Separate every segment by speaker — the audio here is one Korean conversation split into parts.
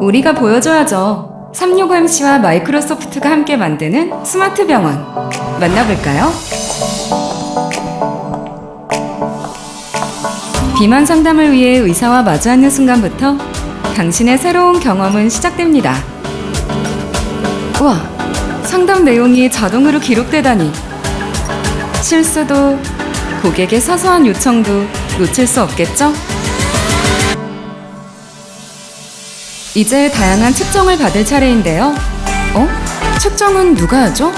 Speaker 1: 우리가 보여줘야죠. 365MC와 마이크로소프트가 함께 만드는 스마트 병원. 만나볼까요? 비만 상담을 위해 의사와 마주 앉는 순간부터 당신의 새로운 경험은 시작됩니다. 와, 상담 내용이 자동으로 기록되다니. 실수도 고객의 사소한 요청도 놓칠 수 없겠죠? 이제 다양한 측정을 받을 차례인데요. 어? 측정은 누가 하죠?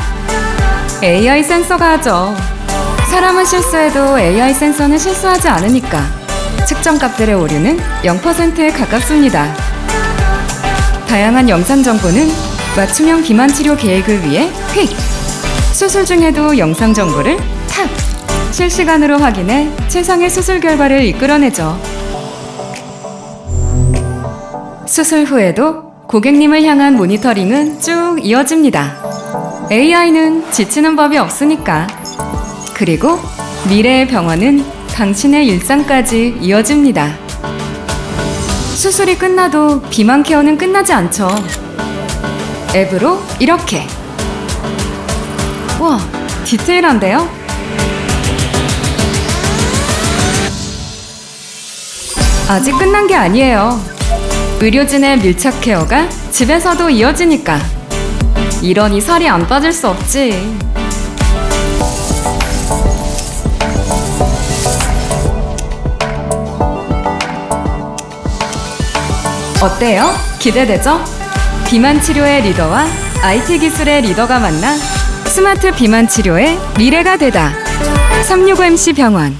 Speaker 1: AI 센서가 하죠. 사람은 실수해도 AI 센서는 실수하지 않으니까 측정 값들의 오류는 0%에 가깝습니다. 다양한 영상 정보는 맞춤형 비만 치료 계획을 위해 휙! 수술 중에도 영상 정보를 탁! 실시간으로 확인해 최상의 수술 결과를 이끌어내죠. 수술 후에도 고객님을 향한 모니터링은 쭉 이어집니다. AI는 지치는 법이 없으니까. 그리고 미래의 병원은 당신의 일상까지 이어집니다. 수술이 끝나도 비만 케어는 끝나지 않죠. 앱으로 이렇게. 와, 디테일한데요? 아직 끝난 게 아니에요. 의료진의 밀착 케어가 집에서도 이어지니까. 이러니 살이 안 빠질 수 없지. 어때요? 기대되죠? 비만 치료의 리더와 IT 기술의 리더가 만나 스마트 비만 치료의 미래가 되다. 365MC 병원